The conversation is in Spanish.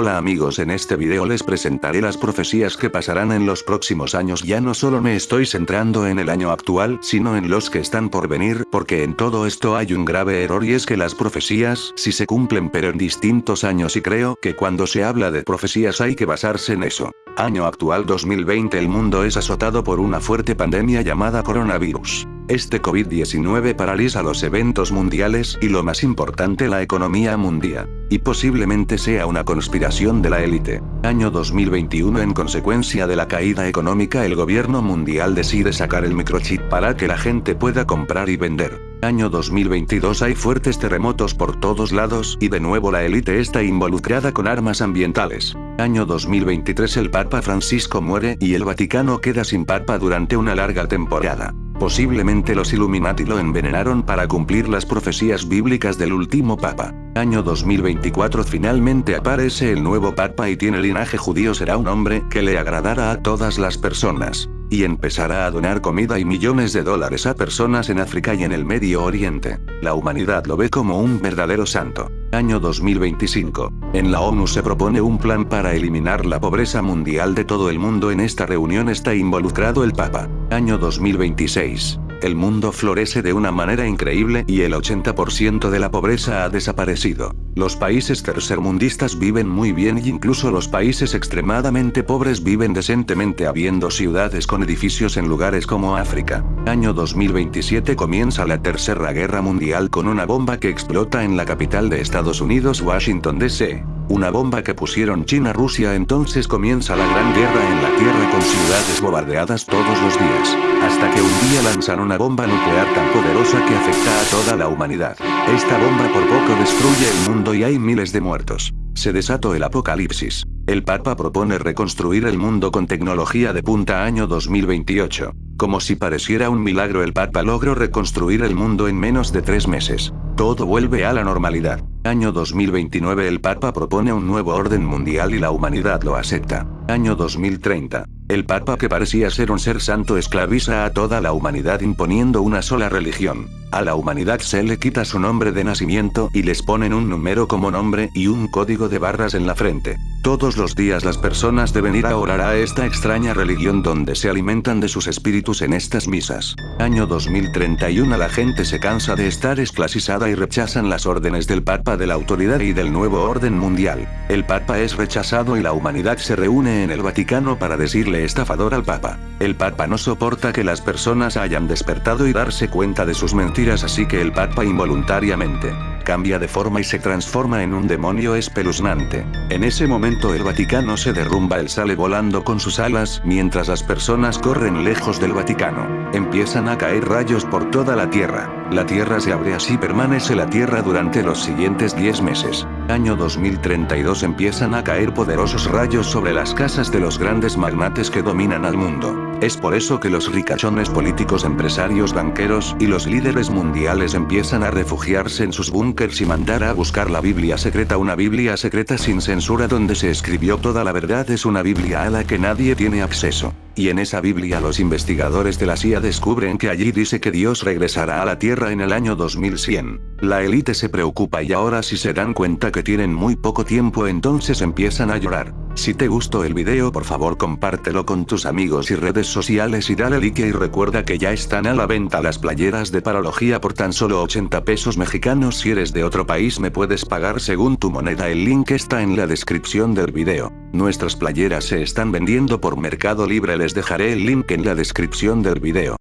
Hola amigos en este video les presentaré las profecías que pasarán en los próximos años ya no solo me estoy centrando en el año actual sino en los que están por venir porque en todo esto hay un grave error y es que las profecías sí se cumplen pero en distintos años y creo que cuando se habla de profecías hay que basarse en eso. Año actual 2020 el mundo es azotado por una fuerte pandemia llamada coronavirus. Este COVID-19 paraliza los eventos mundiales y lo más importante la economía mundial. Y posiblemente sea una conspiración de la élite. Año 2021 en consecuencia de la caída económica el gobierno mundial decide sacar el microchip para que la gente pueda comprar y vender. Año 2022 hay fuertes terremotos por todos lados y de nuevo la élite está involucrada con armas ambientales. Año 2023 el Papa Francisco muere y el Vaticano queda sin Papa durante una larga temporada. Posiblemente los Illuminati lo envenenaron para cumplir las profecías bíblicas del último papa. Año 2024 finalmente aparece el nuevo papa y tiene linaje judío será un hombre que le agradará a todas las personas. Y empezará a donar comida y millones de dólares a personas en África y en el Medio Oriente. La humanidad lo ve como un verdadero santo. Año 2025. En la ONU se propone un plan para eliminar la pobreza mundial de todo el mundo. En esta reunión está involucrado el Papa. Año 2026. El mundo florece de una manera increíble y el 80% de la pobreza ha desaparecido. Los países tercermundistas viven muy bien y incluso los países extremadamente pobres viven decentemente habiendo ciudades con edificios en lugares como África. Año 2027 comienza la Tercera Guerra Mundial con una bomba que explota en la capital de Estados Unidos Washington DC. Una bomba que pusieron China-Rusia entonces comienza la gran guerra en la Tierra con ciudades bombardeadas todos los días. Hasta que un día lanzan una bomba nuclear tan poderosa que afecta a toda la humanidad. Esta bomba por poco destruye el mundo y hay miles de muertos. Se desató el apocalipsis. El Papa propone reconstruir el mundo con tecnología de punta año 2028. Como si pareciera un milagro el Papa logró reconstruir el mundo en menos de tres meses. Todo vuelve a la normalidad. Año 2029 el Papa propone un nuevo orden mundial y la humanidad lo acepta. Año 2030. El Papa que parecía ser un ser santo esclaviza a toda la humanidad imponiendo una sola religión. A la humanidad se le quita su nombre de nacimiento y les ponen un número como nombre y un código de barras en la frente. Todos los días las personas deben ir a orar a esta extraña religión donde se alimentan de sus espíritus en estas misas. Año 2031 la gente se cansa de estar esclasizada y rechazan las órdenes del Papa de la autoridad y del nuevo orden mundial. El Papa es rechazado y la humanidad se reúne en el Vaticano para decirle estafador al Papa. El Papa no soporta que las personas hayan despertado y darse cuenta de sus mentiras así que el Papa involuntariamente cambia de forma y se transforma en un demonio espeluznante. En ese momento el Vaticano se derrumba él sale volando con sus alas mientras las personas corren lejos del Vaticano. Empiezan a caer rayos por toda la Tierra. La Tierra se abre así permanece la Tierra durante los siguientes 10 meses. Año 2032 empiezan a caer poderosos rayos sobre las casas de los grandes magnates que dominan al mundo. Es por eso que los ricachones políticos empresarios banqueros y los líderes mundiales empiezan a refugiarse en sus búnkers y mandar a buscar la Biblia secreta una Biblia secreta sin censura donde se escribió toda la verdad es una Biblia a la que nadie tiene acceso. Y en esa Biblia los investigadores de la CIA descubren que allí dice que Dios regresará a la Tierra en el año 2100. La élite se preocupa y ahora si se dan cuenta que tienen muy poco tiempo entonces empiezan a llorar. Si te gustó el video por favor compártelo con tus amigos y redes sociales y dale like y recuerda que ya están a la venta las playeras de parología por tan solo 80 pesos mexicanos si eres de otro país me puedes pagar según tu moneda el link está en la descripción del video. Nuestras playeras se están vendiendo por Mercado Libre les dejaré el link en la descripción del video.